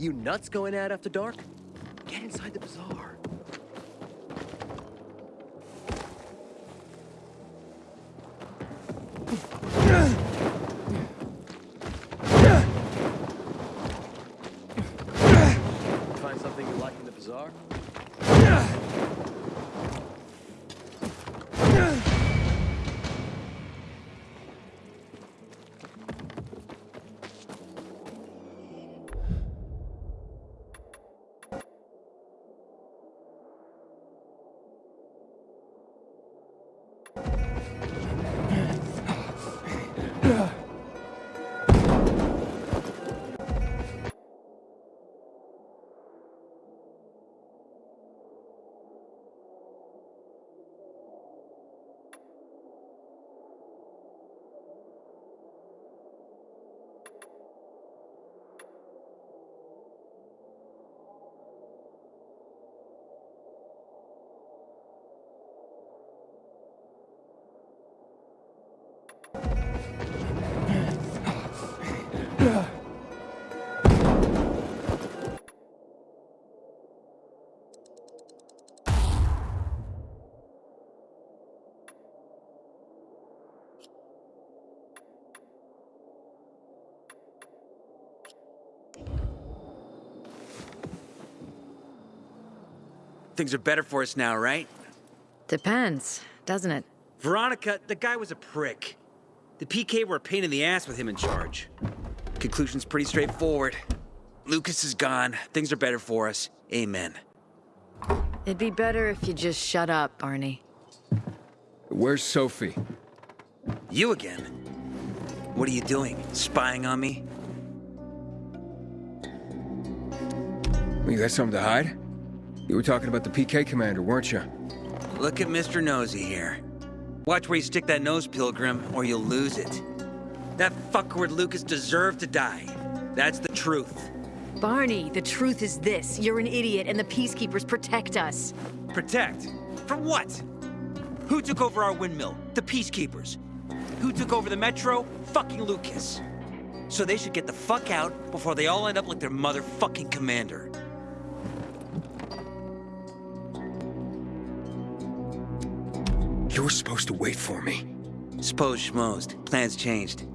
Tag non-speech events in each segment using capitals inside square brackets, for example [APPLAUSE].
You nuts going out after dark? Things are better for us now, right? Depends, doesn't it? Veronica, the guy was a prick. The PK were a pain in the ass with him in charge. Conclusion's pretty straightforward. Lucas is gone. Things are better for us. Amen. It'd be better if you just shut up, Barney. Where's Sophie? You again? What are you doing? Spying on me? You got something to hide? You were talking about the PK commander, weren't you? Look at Mr. Nosy here. Watch where you stick that nose, Pilgrim, or you'll lose it. That fuckward Lucas deserved to die. That's the truth. Barney, the truth is this. You're an idiot, and the Peacekeepers protect us. Protect? From what? Who took over our windmill? The Peacekeepers. Who took over the Metro? Fucking Lucas. So they should get the fuck out before they all end up like their motherfucking commander. You were supposed to wait for me. Suppose schmozed. Plans changed.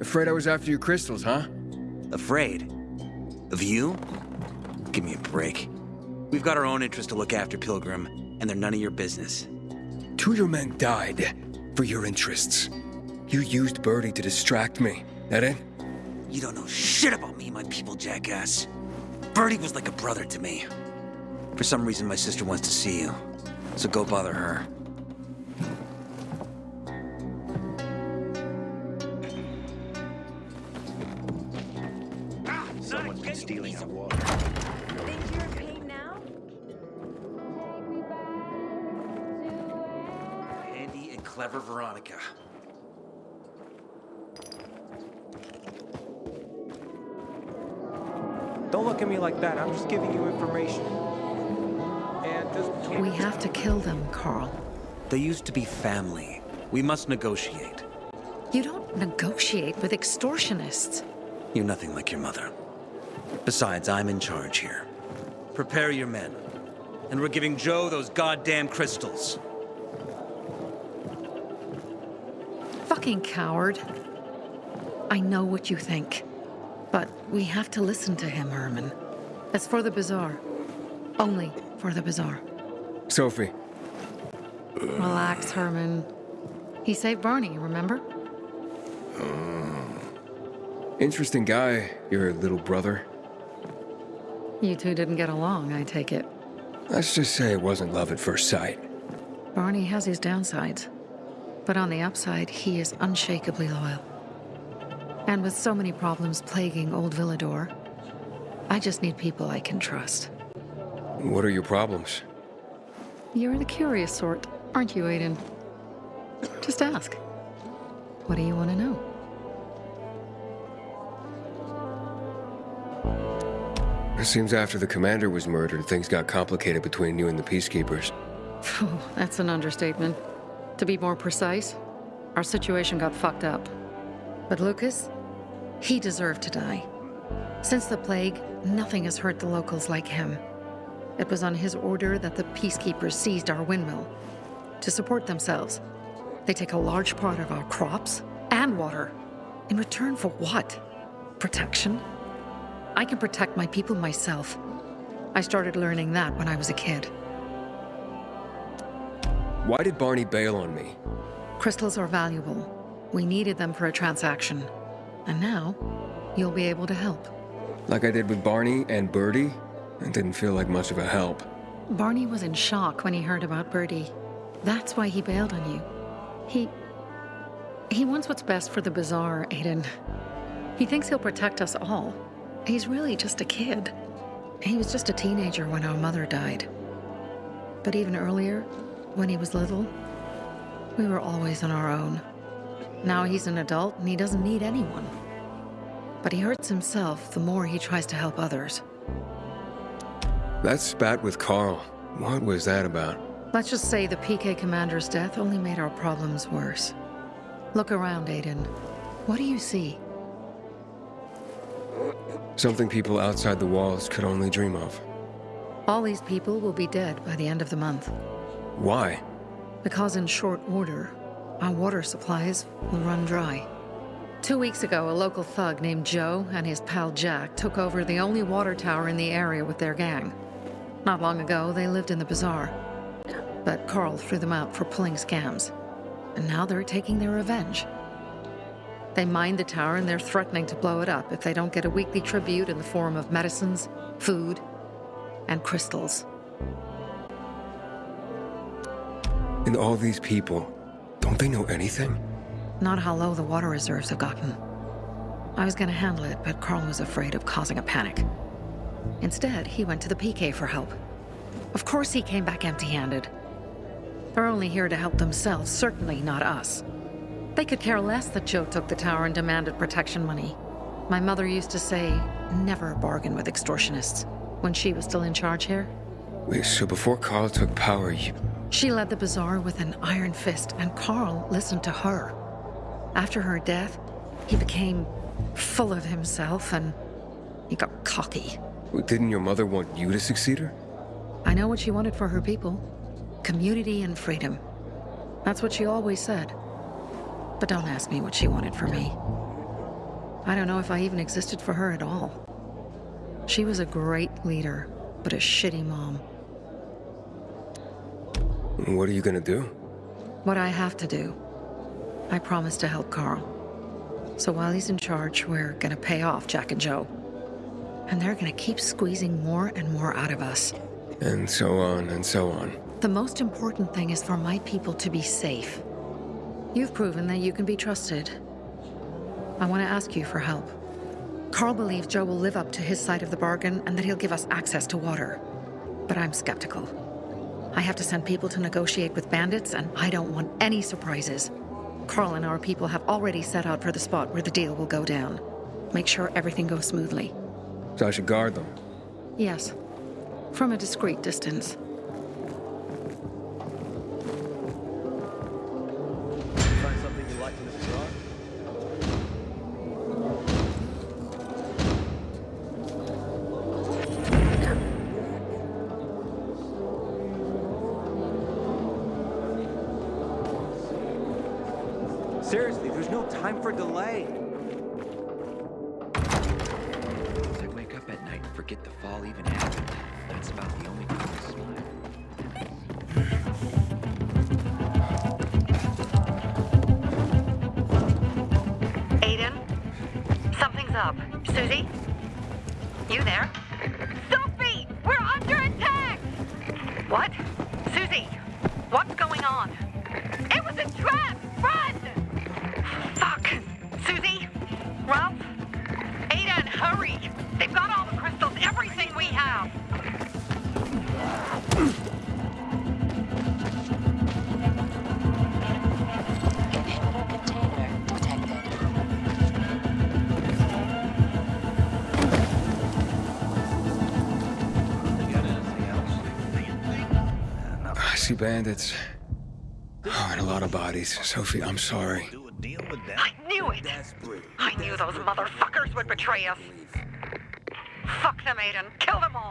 Afraid I was after your crystals, huh? Afraid? Of you? Give me a break. We've got our own interests to look after, Pilgrim, and they're none of your business. Two of your men died for your interests. You used Birdie to distract me. That it? You don't know shit about me, my people, jackass. Birdie was like a brother to me. For some reason, my sister wants to see you. So go bother her. Look at me like that. I'm just giving you information. And just We have to kill them, Carl. They used to be family. We must negotiate. You don't negotiate with extortionists. You're nothing like your mother. Besides, I'm in charge here. Prepare your men. And we're giving Joe those goddamn crystals. Fucking coward. I know what you think. But we have to listen to him, Herman. It's for the bazaar. Only for the bazaar. Sophie, Relax, Herman. He saved Barney, remember? Oh. interesting guy, your little brother. You two didn't get along, I take it. Let's just say it wasn't love at first sight. Barney has his downsides. But on the upside, he is unshakably loyal. And with so many problems plaguing old Villedor, I just need people I can trust. What are your problems? You're the curious sort, aren't you, Aiden? Just ask. What do you want to know? It seems after the commander was murdered, things got complicated between you and the Peacekeepers. Oh, that's an understatement. To be more precise, our situation got fucked up. But Lucas, he deserved to die. Since the plague, nothing has hurt the locals like him. It was on his order that the peacekeepers seized our windmill. To support themselves, they take a large part of our crops and water. In return for what? Protection? I can protect my people myself. I started learning that when I was a kid. Why did Barney bail on me? Crystals are valuable. We needed them for a transaction. And now, you'll be able to help. Like I did with Barney and Birdie? It didn't feel like much of a help. Barney was in shock when he heard about Birdie. That's why he bailed on you. He... He wants what's best for the Bazaar, Aiden. He thinks he'll protect us all. He's really just a kid. He was just a teenager when our mother died. But even earlier, when he was little, we were always on our own. Now he's an adult and he doesn't need anyone. But he hurts himself the more he tries to help others. That spat with Carl. What was that about? Let's just say the PK commander's death only made our problems worse. Look around, Aiden. What do you see? Something people outside the walls could only dream of. All these people will be dead by the end of the month. Why? Because in short order, our water supplies will run dry. Two weeks ago, a local thug named Joe and his pal Jack took over the only water tower in the area with their gang. Not long ago, they lived in the bazaar. But Carl threw them out for pulling scams. And now they're taking their revenge. They mined the tower and they're threatening to blow it up if they don't get a weekly tribute in the form of medicines, food, and crystals. And all these people, don't they know anything? Not how low the water reserves have gotten. I was gonna handle it, but Carl was afraid of causing a panic. Instead, he went to the PK for help. Of course he came back empty-handed. They're only here to help themselves, certainly not us. They could care less that Joe took the tower and demanded protection money. My mother used to say, never bargain with extortionists, when she was still in charge here. Wait, so before Carl took power, you... She led the bazaar with an iron fist, and Carl listened to her. After her death, he became full of himself and he got cocky. Wait, Didn't your mother want you to succeed her? I know what she wanted for her people community and freedom. That's what she always said. But don't ask me what she wanted for me. I don't know if I even existed for her at all. She was a great leader, but a shitty mom. What are you gonna do? What I have to do. I promised to help Carl. So while he's in charge, we're gonna pay off Jack and Joe. And they're gonna keep squeezing more and more out of us. And so on and so on. The most important thing is for my people to be safe. You've proven that you can be trusted. I want to ask you for help. Carl believes Joe will live up to his side of the bargain and that he'll give us access to water. But I'm skeptical. I have to send people to negotiate with bandits, and I don't want any surprises. Carl and our people have already set out for the spot where the deal will go down. Make sure everything goes smoothly. So I should guard them. Yes. From a discreet distance. Bandits. Oh, and a lot of bodies. Sophie, I'm sorry. I knew it! I knew those motherfuckers would betray us! Fuck them, Aiden. Kill them all.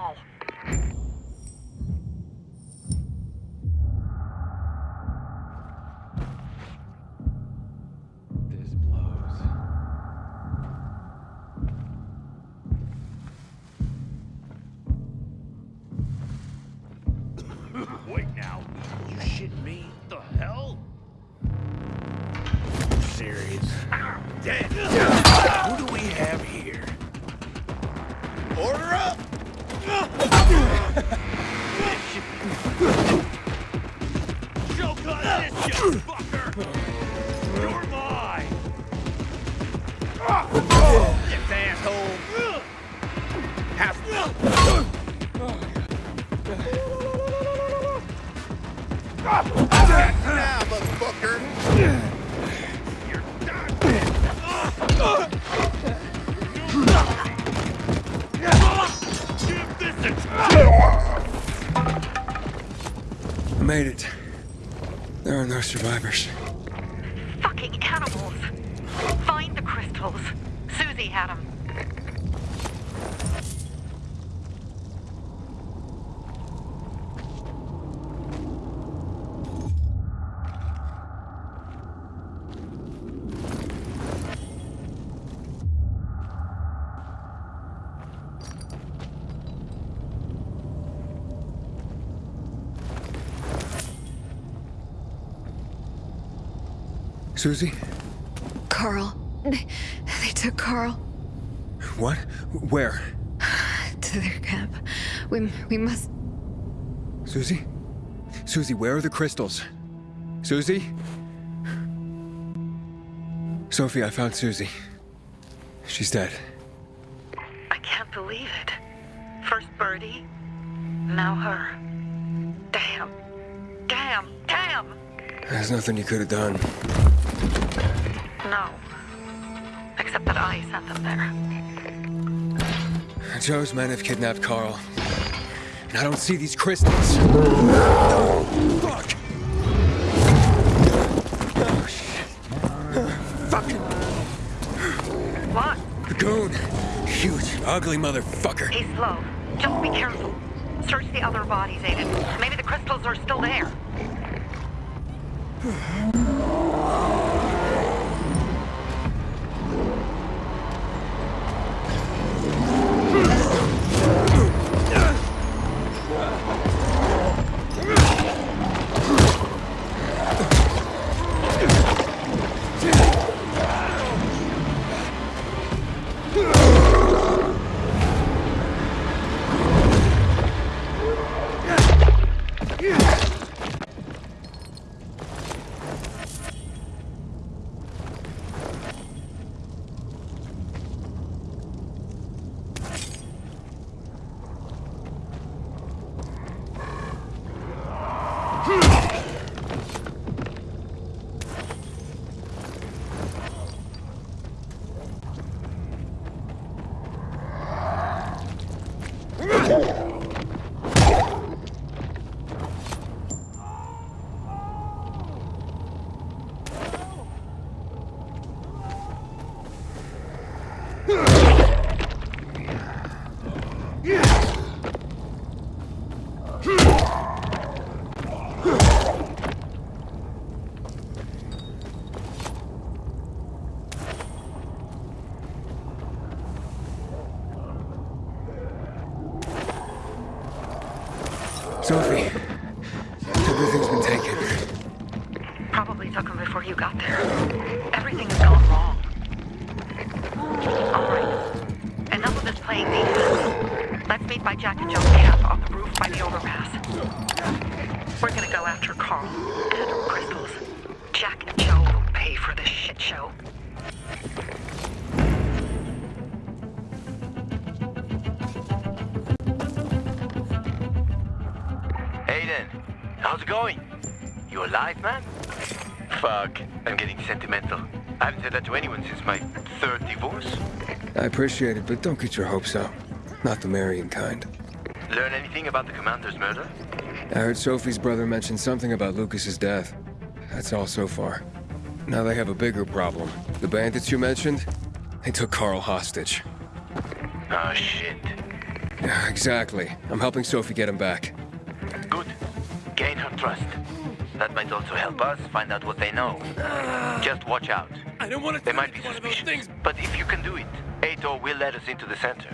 Survivors. Fucking animals. Find the crystals. Susie had them. Susie? Carl. They, they took Carl What? Where? to their camp. We, we must. Susie? Susie, where are the crystals? Susie? Sophie, I found Susie. She's dead. I can't believe it. First Birdie, now her. Damn. Damn. Damn. There's nothing you could have done. Except that I sent them there. Joe's men have kidnapped Carl. And I don't see these crystals. Fuck! Oh, shit. Fucking What? goon. Huge, ugly motherfucker. He's slow. Just be careful. Search the other bodies, Aiden. Maybe the crystals are still there. Sophie, man? Fuck, I'm getting sentimental. I haven't said that to anyone since my third divorce. I appreciate it, but don't get your hopes up. Not the marrying kind. Learn anything about the commander's murder? I heard Sophie's brother mention something about Lucas's death. That's all so far. Now they have a bigger problem. The bandits you mentioned, they took Carl hostage. Oh shit. Yeah, exactly. I'm helping Sophie get him back. Good. Gain her trust. That might also help us find out what they know. Just watch out. I don't want to They might be suspicious. But if you can do it, Aitor will let us into the center.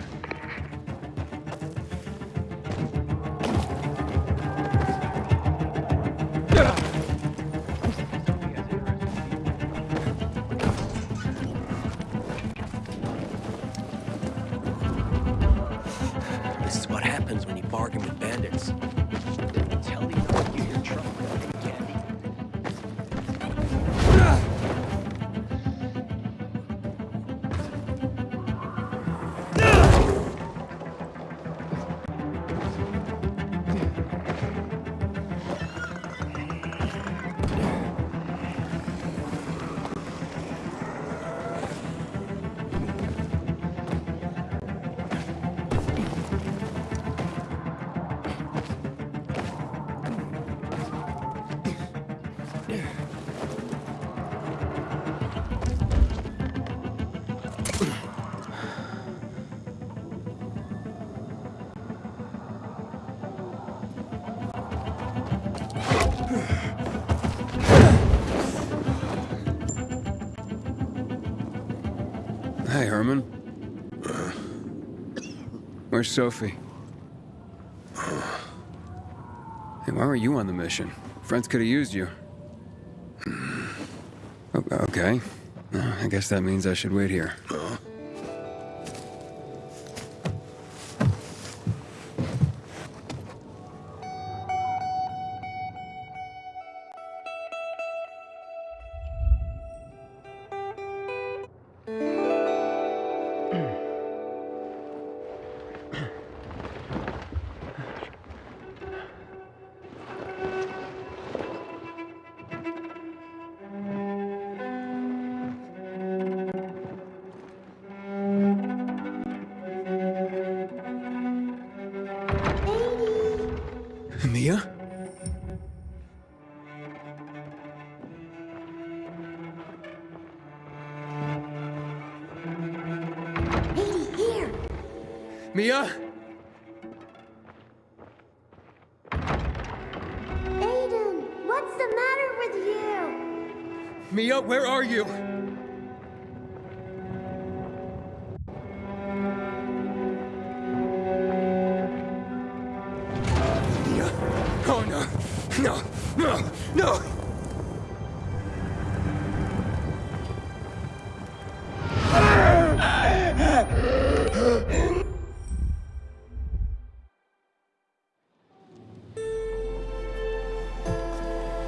Hey, Herman. Where's Sophie? Hey, why were you on the mission? Friends could have used you. Okay. Uh, I guess that means I should wait here.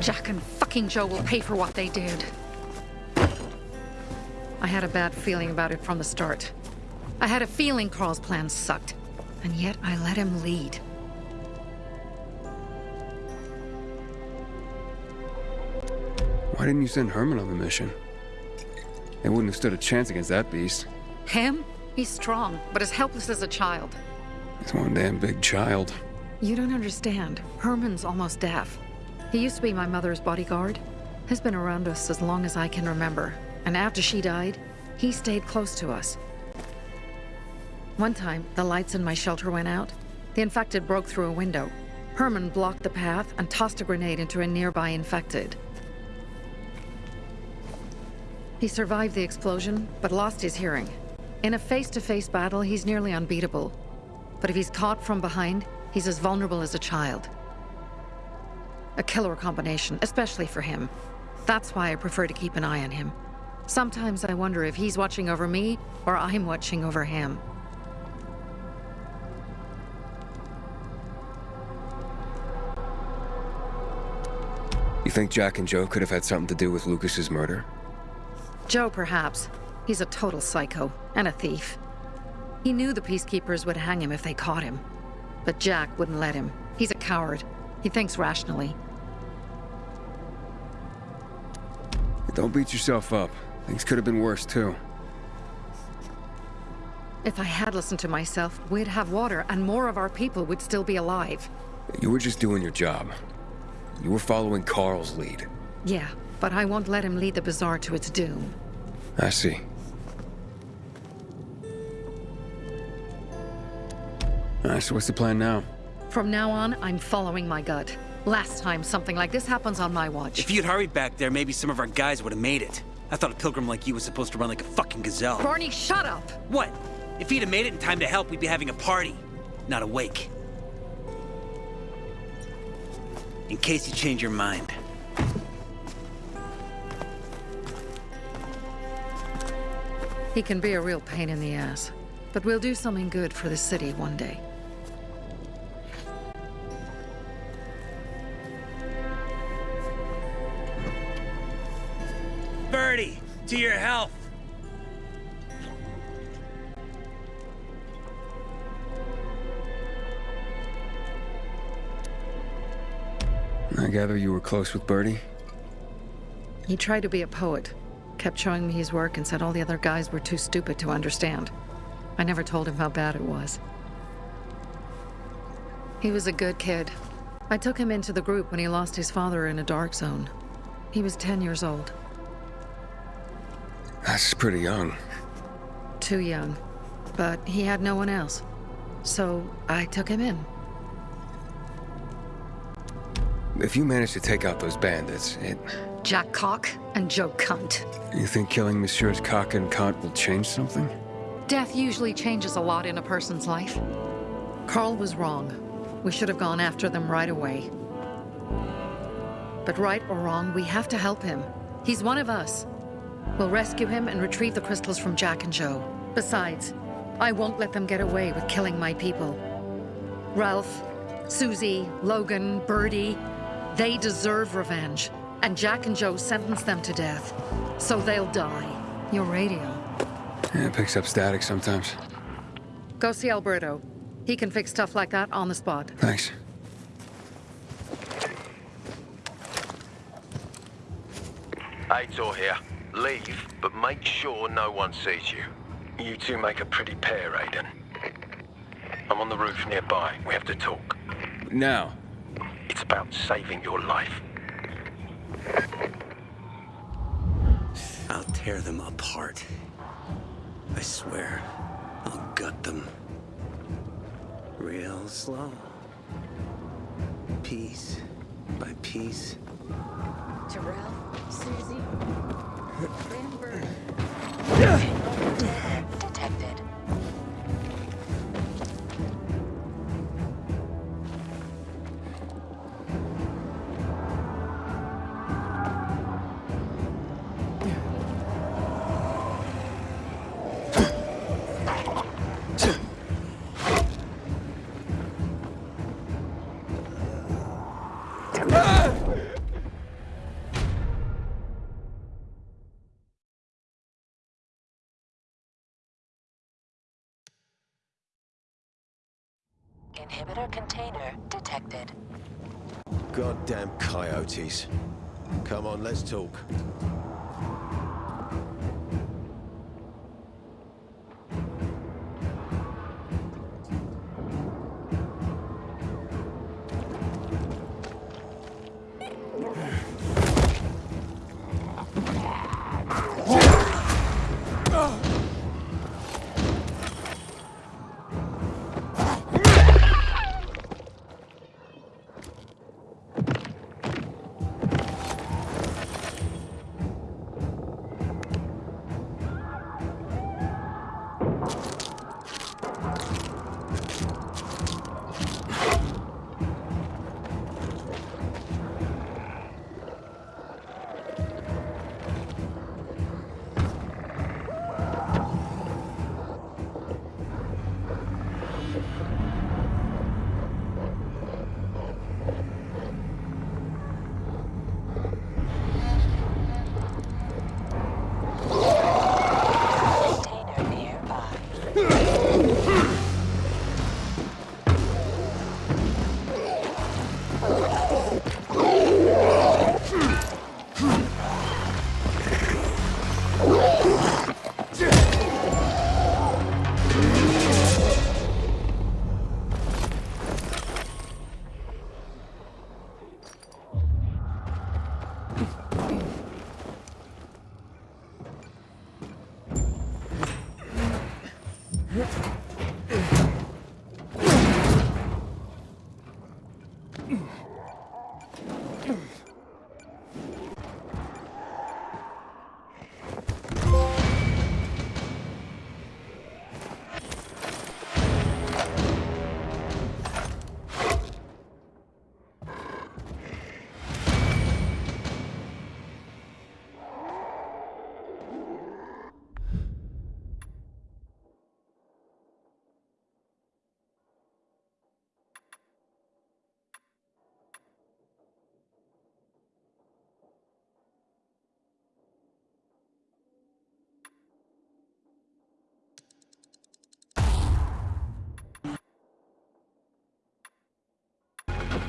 Jack and fucking Joe will pay for what they did. I had a bad feeling about it from the start. I had a feeling Carl's plan sucked, and yet I let him lead. Why didn't you send Herman on the mission? They wouldn't have stood a chance against that beast. Him? He's strong, but as helpless as a child. He's one damn big child. You don't understand. Herman's almost deaf. He used to be my mother's bodyguard. Has been around us as long as I can remember. And after she died, he stayed close to us. One time, the lights in my shelter went out. The infected broke through a window. Herman blocked the path and tossed a grenade into a nearby infected. He survived the explosion, but lost his hearing. In a face-to-face battle, he's nearly unbeatable. But if he's caught from behind, he's as vulnerable as a child. A killer combination, especially for him. That's why I prefer to keep an eye on him. Sometimes I wonder if he's watching over me, or I'm watching over him. You think Jack and Joe could have had something to do with Lucas's murder? Joe, perhaps. He's a total psycho, and a thief. He knew the Peacekeepers would hang him if they caught him. But Jack wouldn't let him. He's a coward. He thinks rationally. Don't beat yourself up. Things could have been worse, too. If I had listened to myself, we'd have water, and more of our people would still be alive. You were just doing your job. You were following Carl's lead. Yeah, but I won't let him lead the Bazaar to its doom. I see. Alright, so what's the plan now? From now on, I'm following my gut. Last time something like this happens on my watch. If you'd hurried back there, maybe some of our guys would have made it. I thought a pilgrim like you was supposed to run like a fucking gazelle. Barney, shut up! What? If he'd have made it in time to help, we'd be having a party, not a wake. In case you change your mind. He can be a real pain in the ass. But we'll do something good for the city one day. To your health. I gather you were close with Birdie? He tried to be a poet, kept showing me his work and said all the other guys were too stupid to understand. I never told him how bad it was. He was a good kid. I took him into the group when he lost his father in a dark zone. He was 10 years old. That's pretty young. Too young. But he had no one else. So I took him in. If you manage to take out those bandits, it... Jack Cock and Joe Cunt. You think killing Messieurs Cock and Cunt will change something? Death usually changes a lot in a person's life. Carl was wrong. We should have gone after them right away. But right or wrong, we have to help him. He's one of us. We'll rescue him and retrieve the crystals from Jack and Joe. Besides, I won't let them get away with killing my people. Ralph, Susie, Logan, Birdie, they deserve revenge. And Jack and Joe sentenced them to death. So they'll die. Your radio. Yeah, it picks up static sometimes. Go see Alberto. He can fix stuff like that on the spot. Thanks. Aitor here. Leave, but make sure no one sees you. You two make a pretty pair, Aiden. I'm on the roof nearby. We have to talk. Now. It's about saving your life. I'll tear them apart. I swear, I'll gut them. Real slow. Piece by piece. Terrell, Susie, Amber. Inhibitor container detected. Goddamn coyotes. Come on, let's talk.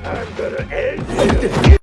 I'm gonna end you.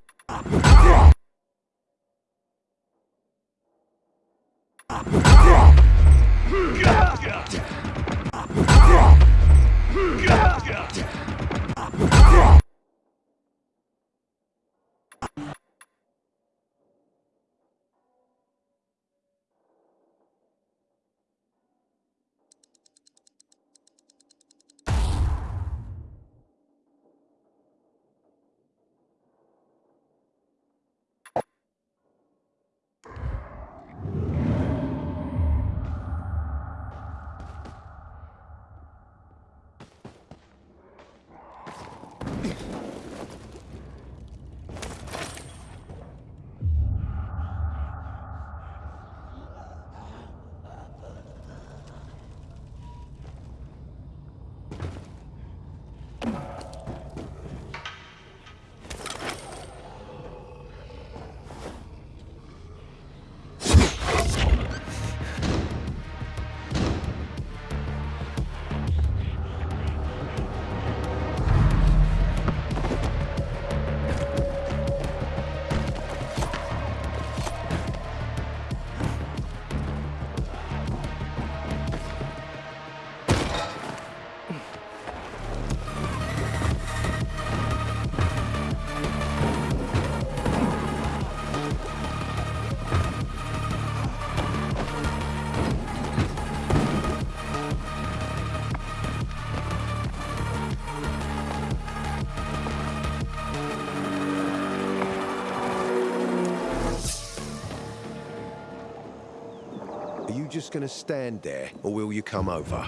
Just gonna stand there, or will you come over?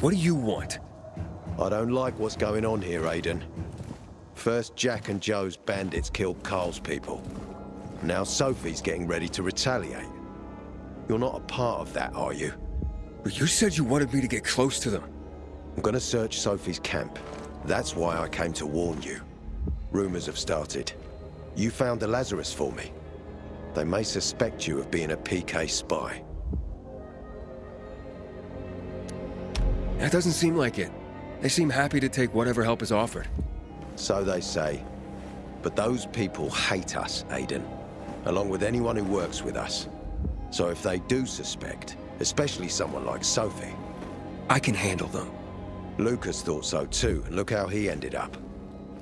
What do you want? I don't like what's going on here, Aiden. First, Jack and Joe's bandits killed Carl's people. Now Sophie's getting ready to retaliate. You're not a part of that, are you? But you said you wanted me to get close to them. I'm gonna search Sophie's camp. That's why I came to warn you. Rumors have started. You found the Lazarus for me. They may suspect you of being a PK spy. That doesn't seem like it. They seem happy to take whatever help is offered. So they say. But those people hate us, Aiden. Along with anyone who works with us. So if they do suspect, especially someone like Sophie... I can handle them. Lucas thought so too, and look how he ended up.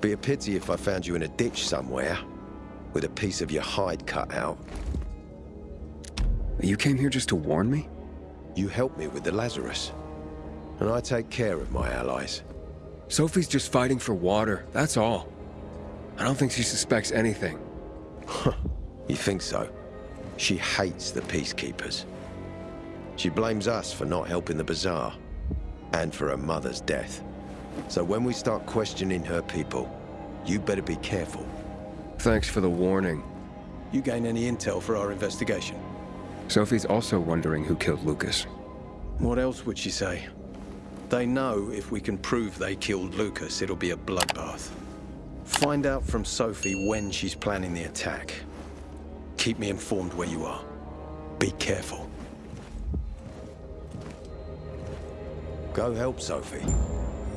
Be a pity if I found you in a ditch somewhere, with a piece of your hide cut out. You came here just to warn me? You helped me with the Lazarus. And I take care of my allies. Sophie's just fighting for water, that's all. I don't think she suspects anything. you think so? She hates the Peacekeepers. She blames us for not helping the Bazaar, and for her mother's death. So when we start questioning her people, you better be careful. Thanks for the warning. You gain any intel for our investigation? Sophie's also wondering who killed Lucas. What else would she say? They know if we can prove they killed Lucas, it'll be a bloodbath. Find out from Sophie when she's planning the attack. Keep me informed where you are. Be careful. Go help Sophie,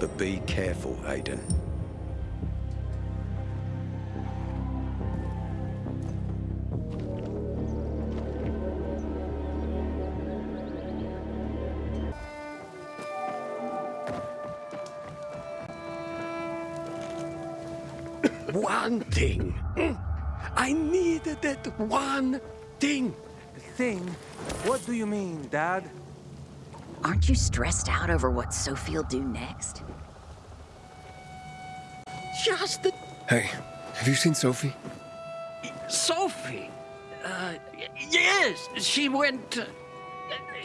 but be careful, Aiden. One thing. I needed that one thing. Thing? What do you mean, Dad? Aren't you stressed out over what Sophie'll do next? Just the... Hey, have you seen Sophie? Sophie? Uh, yes, she went... Uh,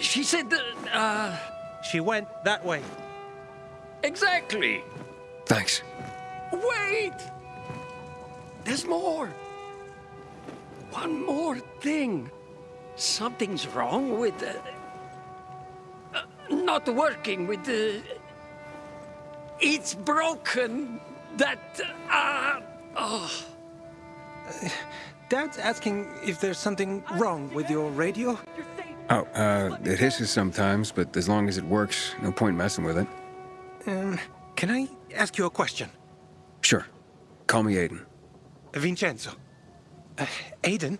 she said, uh... She went that way. Exactly. Thanks. Wait! There's more. One more thing. Something's wrong with... Uh, uh, not working with the... it's broken. That... Uh, oh. Dad's asking if there's something wrong with your radio? Oh, uh, it hisses sometimes, but as long as it works, no point messing with it. Um, can I ask you a question? Sure. Call me Aiden. Vincenzo. Uh, Aiden?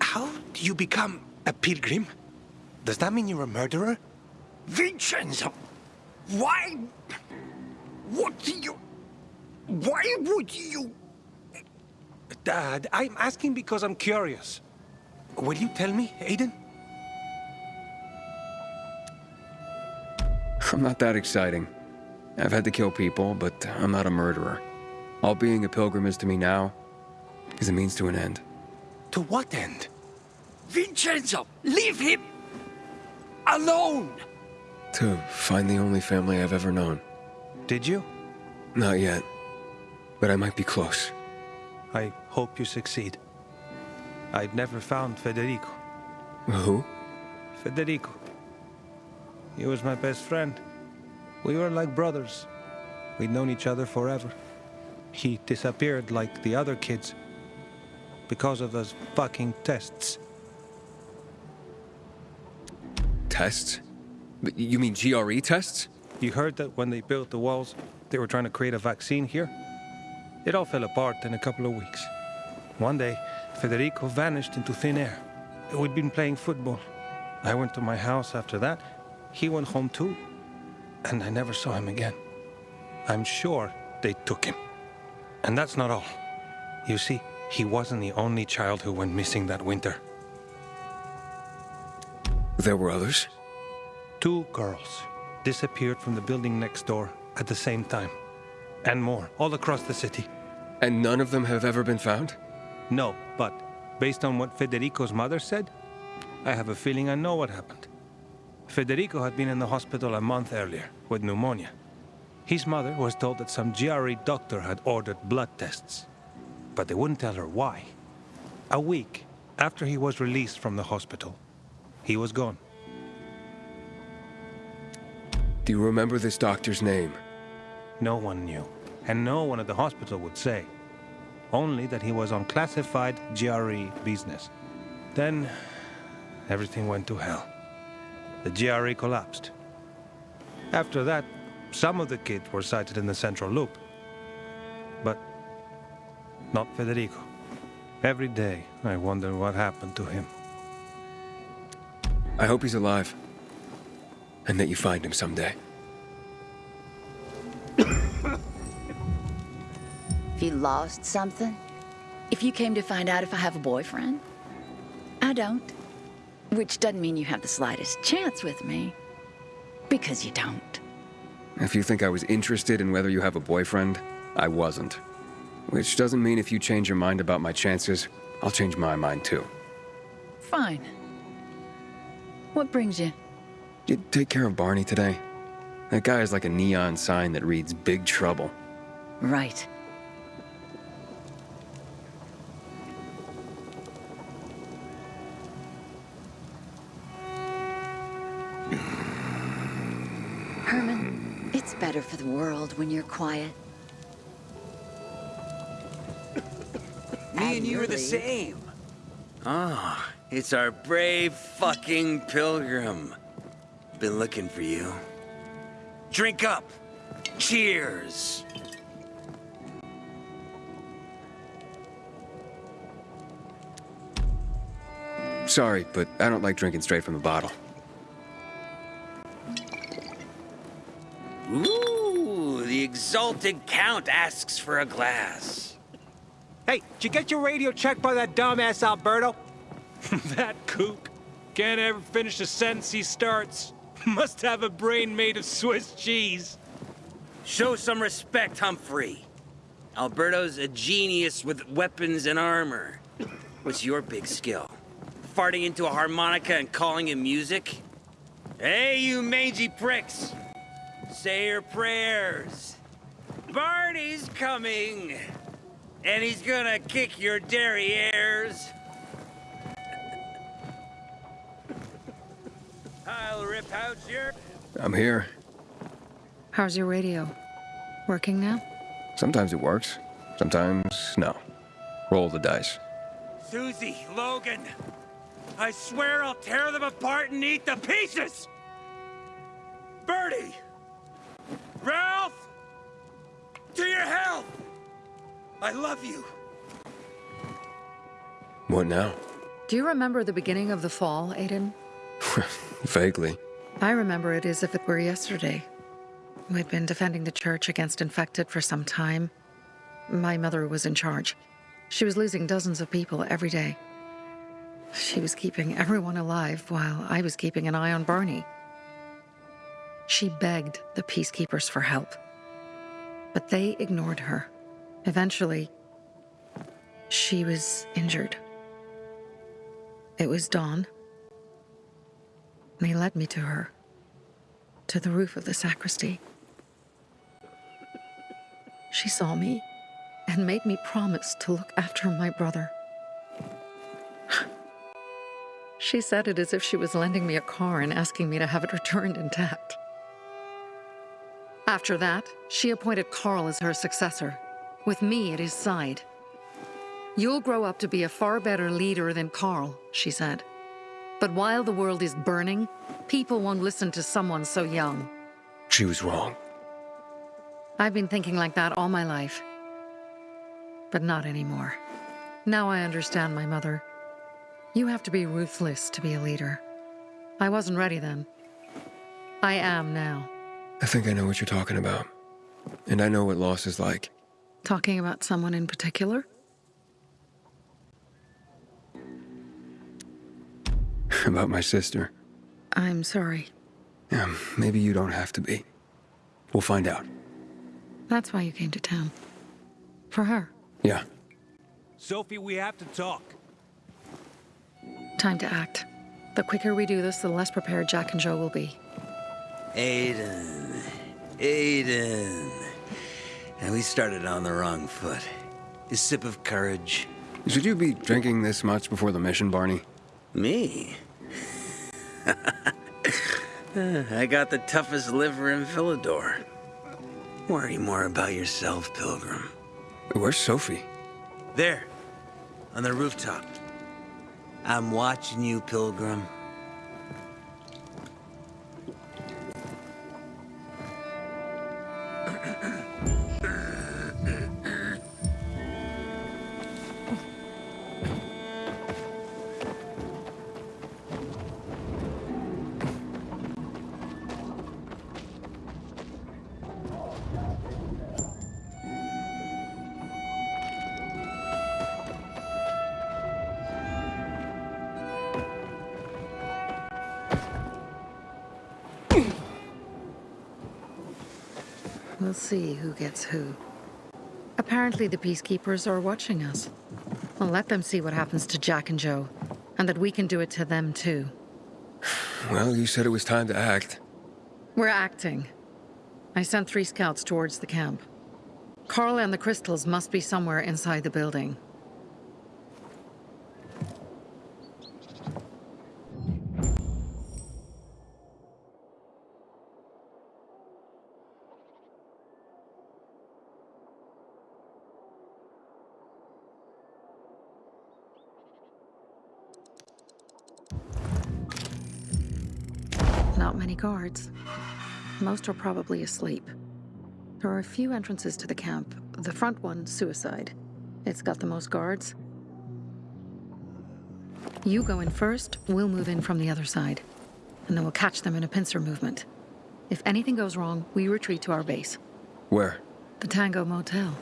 How do you become a pilgrim? Does that mean you're a murderer? Vincenzo! Why? What do you... Why would you... Dad, I'm asking because I'm curious. Will you tell me, Aiden? I'm not that exciting. I've had to kill people, but I'm not a murderer. All being a pilgrim is to me now is a means to an end. To what end? Vincenzo, leave him alone! To find the only family I've ever known. Did you? Not yet. But I might be close. I hope you succeed. I've never found Federico. Who? Federico. He was my best friend. We were like brothers. We'd known each other forever. He disappeared like the other kids. Because of those fucking tests. Tests? You mean GRE tests? You heard that when they built the walls, they were trying to create a vaccine here? It all fell apart in a couple of weeks. One day, Federico vanished into thin air. We'd been playing football. I went to my house after that. He went home too. And I never saw him again. I'm sure they took him. And that's not all. You see, he wasn't the only child who went missing that winter. There were others? Two girls disappeared from the building next door at the same time. And more, all across the city. And none of them have ever been found? No, but based on what Federico's mother said, I have a feeling I know what happened. Federico had been in the hospital a month earlier with pneumonia. His mother was told that some GRE doctor had ordered blood tests, but they wouldn't tell her why. A week after he was released from the hospital, he was gone. Do you remember this doctor's name? No one knew, and no one at the hospital would say. Only that he was on classified GRE business. Then, everything went to hell. The GRE collapsed. After that, some of the kids were sighted in the central loop. But not Federico. Every day, I wonder what happened to him. I hope he's alive. And that you find him someday. [COUGHS] If you lost something? If you came to find out if I have a boyfriend? I don't. Which doesn't mean you have the slightest chance with me. Because you don't. If you think I was interested in whether you have a boyfriend, I wasn't. Which doesn't mean if you change your mind about my chances, I'll change my mind too. Fine. What brings you? You take care of Barney today? That guy is like a neon sign that reads Big Trouble. Right. Better for the world when you're quiet. Me and you are the same. Ah, it's our brave fucking pilgrim. Been looking for you. Drink up. Cheers. Sorry, but I don't like drinking straight from the bottle. Ooh, the exalted count asks for a glass. Hey, did you get your radio checked by that dumbass Alberto? [LAUGHS] that kook. Can't ever finish a sentence he starts. [LAUGHS] Must have a brain made of Swiss cheese. Show some respect, Humphrey. Alberto's a genius with weapons and armor. What's your big skill? Farting into a harmonica and calling it music? Hey, you mangy pricks! Say your prayers. Barney's coming! And he's gonna kick your derrieres. I'll rip out your... I'm here. How's your radio? Working now? Sometimes it works, sometimes no. Roll the dice. Susie, Logan. I swear I'll tear them apart and eat the pieces. Bertie! Ralph! To your health! I love you. What now? Do you remember the beginning of the fall, Aiden? [LAUGHS] Vaguely. I remember it as if it were yesterday. We'd been defending the church against infected for some time. My mother was in charge. She was losing dozens of people every day. She was keeping everyone alive while I was keeping an eye on Barney. She begged the peacekeepers for help, but they ignored her. Eventually, she was injured. It was dawn. They led me to her, to the roof of the sacristy. She saw me and made me promise to look after my brother. she said it as if she was lending me a car and asking me to have it returned intact. After that, she appointed Carl as her successor, with me at his side. You'll grow up to be a far better leader than Carl, she said. But while the world is burning, people won't listen to someone so young. She was wrong. I've been thinking like that all my life. But not anymore. Now I understand my mother. You have to be ruthless to be a leader. I wasn't ready then. I am now. I think I know what you're talking about. And I know what loss is like. Talking about someone in particular? [LAUGHS] about my sister. I'm sorry. Yeah, maybe you don't have to be. We'll find out. That's why you came to town. For her. Yeah. Sophie, we have to talk. Time to act. The quicker we do this, the less prepared Jack and Joe will be. Aiden. Aiden. And we started on the wrong foot. A sip of courage. Should you be drinking this much before the mission, Barney? Me? [LAUGHS] I got the toughest liver in Villedor. Worry more about yourself, Pilgrim. Where's Sophie? There, on the rooftop. I'm watching you, Pilgrim. We'll see who gets who. Apparently the Peacekeepers are watching us. Well, let them see what happens to Jack and Joe, and that we can do it to them too. Well, you said it was time to act. We're acting. I sent three scouts towards the camp. Carl and the crystals must be somewhere inside the building. Not many guards. Most are probably asleep. There are a few entrances to the camp. The front one, suicide. It's got the most guards. You go in first, we'll move in from the other side. And then we'll catch them in a pincer movement. If anything goes wrong, we retreat to our base. Where? The Tango Motel.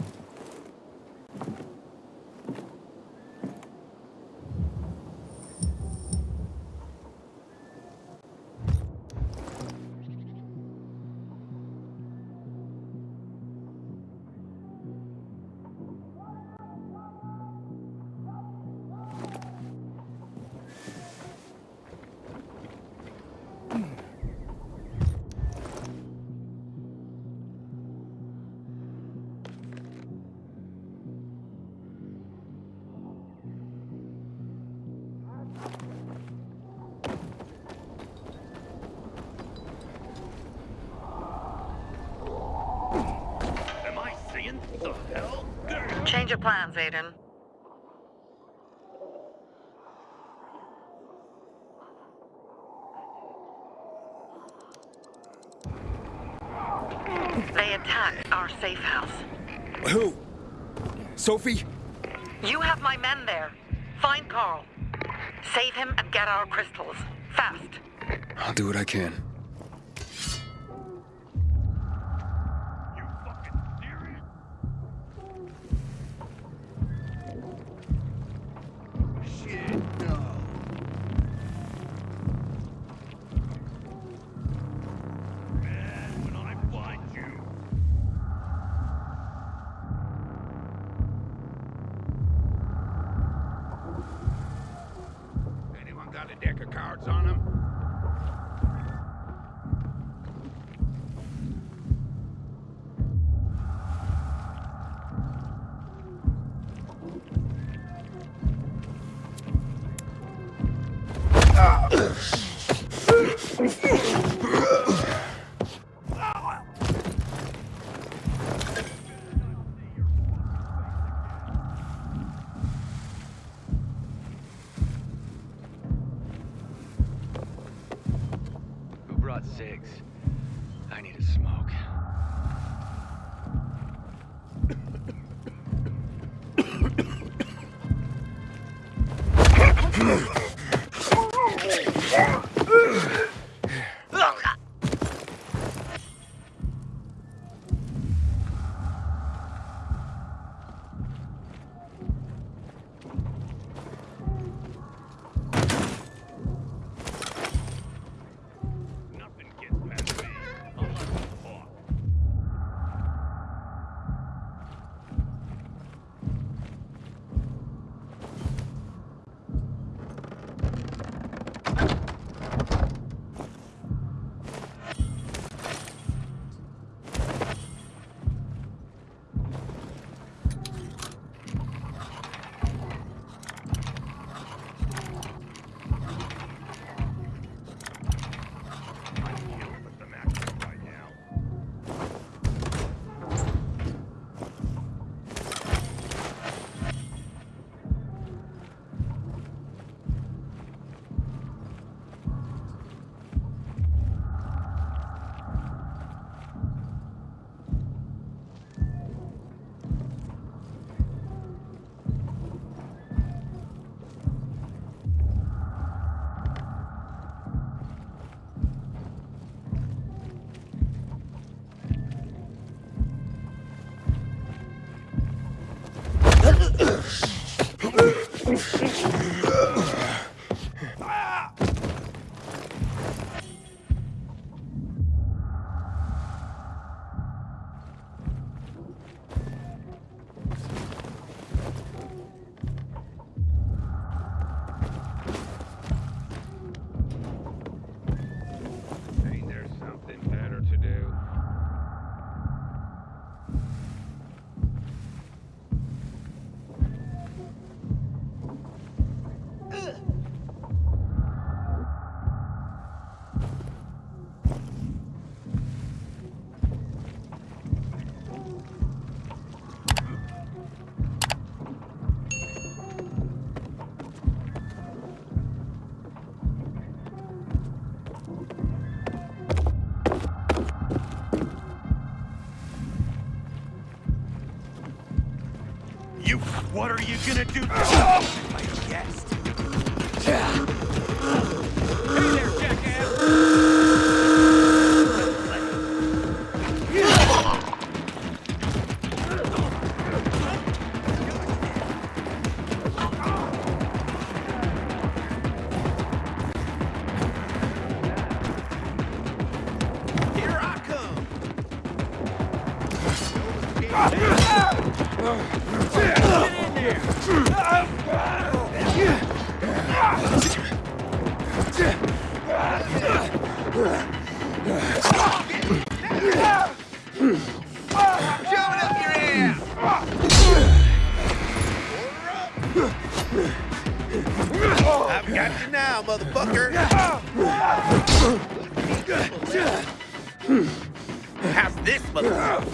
Change of plans, Aiden. They attacked our safe house. Who? Sophie? You have my men there. Find Carl. Save him and get our crystals. Fast. I'll do what I can. Brought cigs? I need a smoke. Are you gonna do? I've got you now, motherfucker! How's this, motherfucker?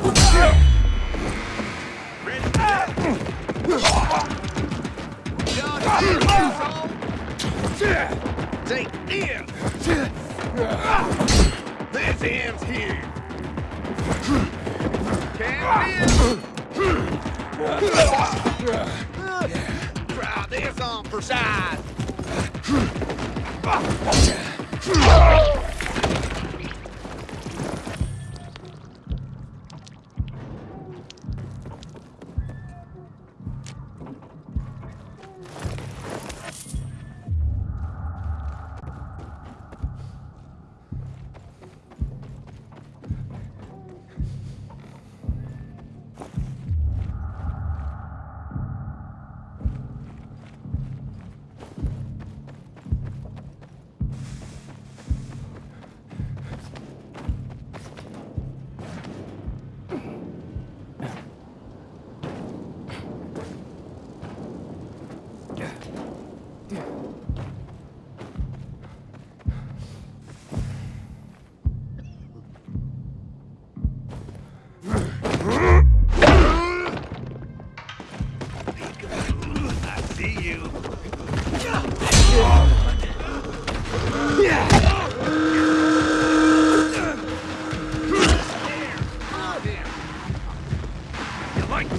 Take this! This ends here! Can't This on for size.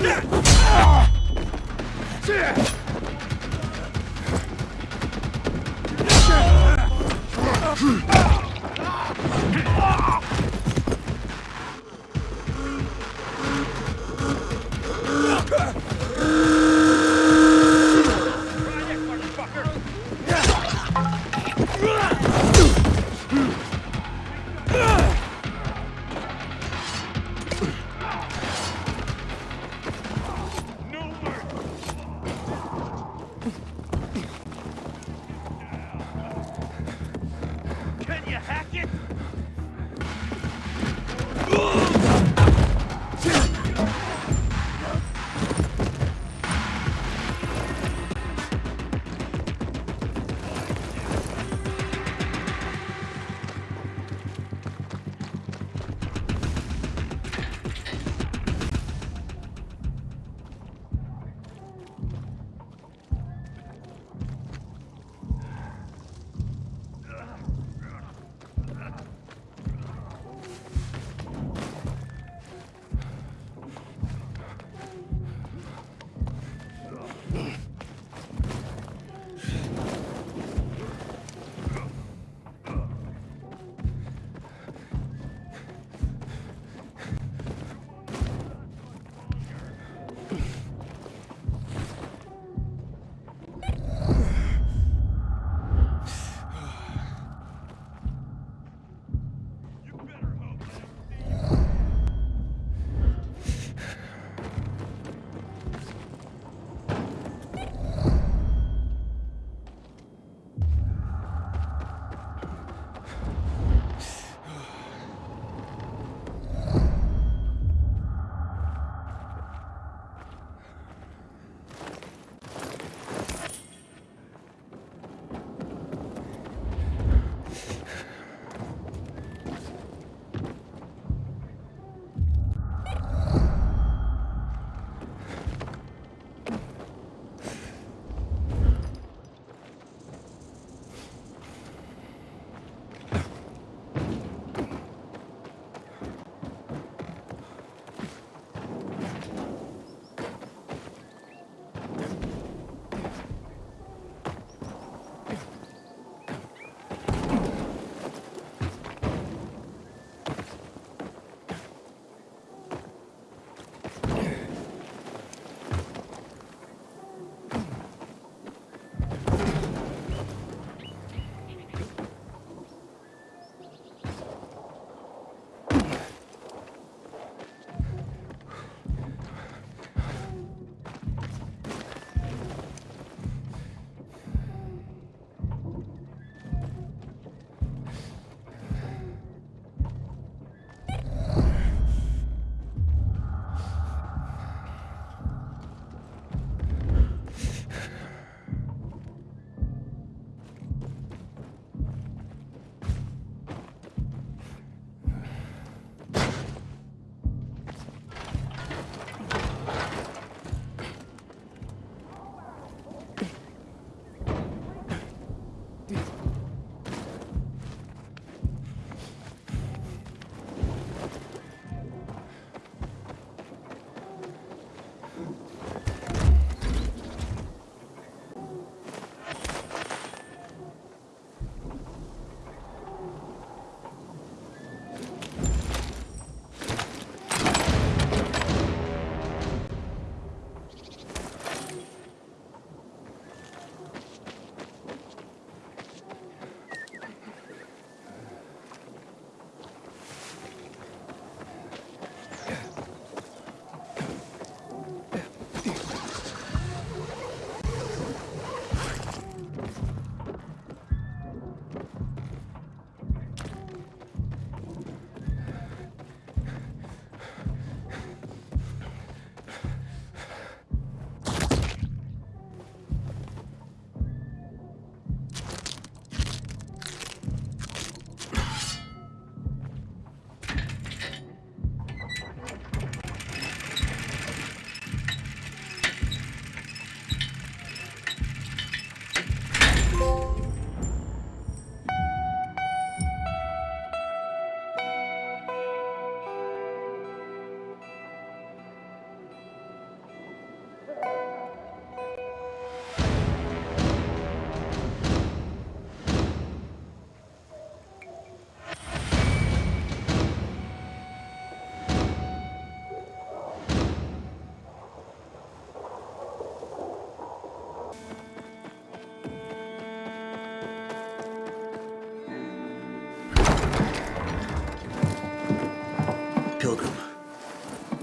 You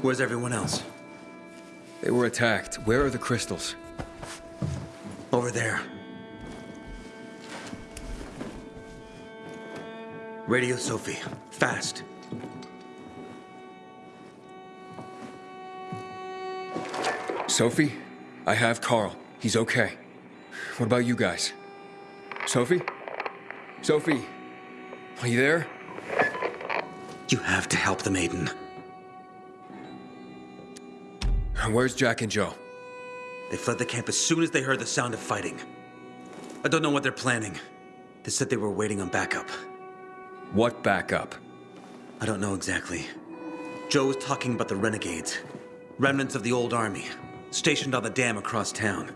Where's everyone else? They were attacked. Where are the crystals? Over there. Radio Sophie. Fast. Sophie? I have Carl. He's okay. What about you guys? Sophie? Sophie? Are you there? You have to help the maiden. [LAUGHS] Where's Jack and Joe? They fled the camp as soon as they heard the sound of fighting. I don't know what they're planning. They said they were waiting on backup. What backup? I don't know exactly. Joe was talking about the renegades. Remnants of the old army, stationed on the dam across town.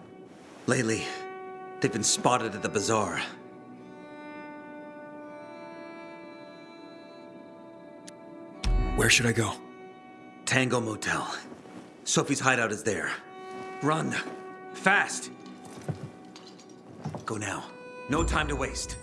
Lately, they've been spotted at the bazaar. Where should I go? Tango Motel. Sophie's hideout is there. Run. Fast. Go now. No time to waste.